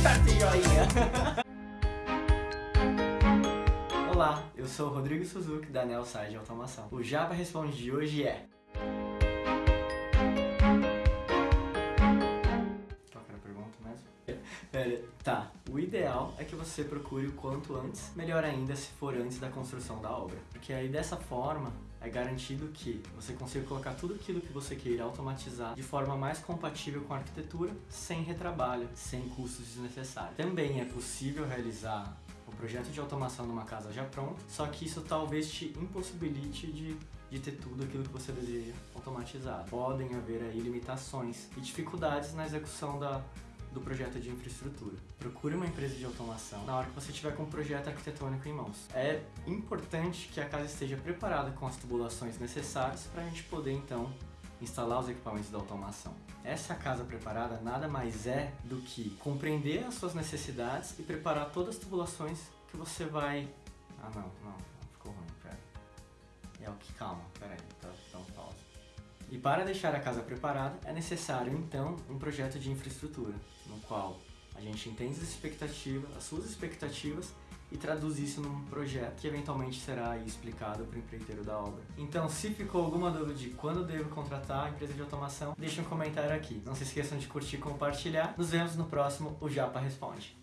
Aperta o joinha. Olá, eu sou o Rodrigo Suzuki da Nelside Automação. O Java Responde de hoje é Pera, tá. O ideal é que você procure o quanto antes, melhor ainda se for antes da construção da obra. Porque aí dessa forma é garantido que você consiga colocar tudo aquilo que você queira automatizar de forma mais compatível com a arquitetura, sem retrabalho, sem custos desnecessários. Também é possível realizar o projeto de automação numa casa já pronta, só que isso talvez te impossibilite de, de ter tudo aquilo que você deseja automatizado. Podem haver aí limitações e dificuldades na execução da, do projeto de infraestrutura. Procure uma empresa de automação na hora que você estiver com um projeto arquitetônico em mãos. É importante que a casa esteja preparada com as tubulações necessárias para a gente poder então instalar os equipamentos da automação. Essa casa preparada nada mais é do que compreender as suas necessidades e preparar todas as tubulações que você vai... Ah não, não, ficou ruim, pera. É o que, calma, pera aí, tá, então pausa. E para deixar a casa preparada, é necessário então um projeto de infraestrutura, no qual a gente entende as expectativas, as suas expectativas e traduz isso num projeto que eventualmente será explicado para o empreiteiro da obra. Então, se ficou alguma dúvida de quando devo contratar a empresa de automação, deixe um comentário aqui. Não se esqueçam de curtir e compartilhar. Nos vemos no próximo O Japa Responde.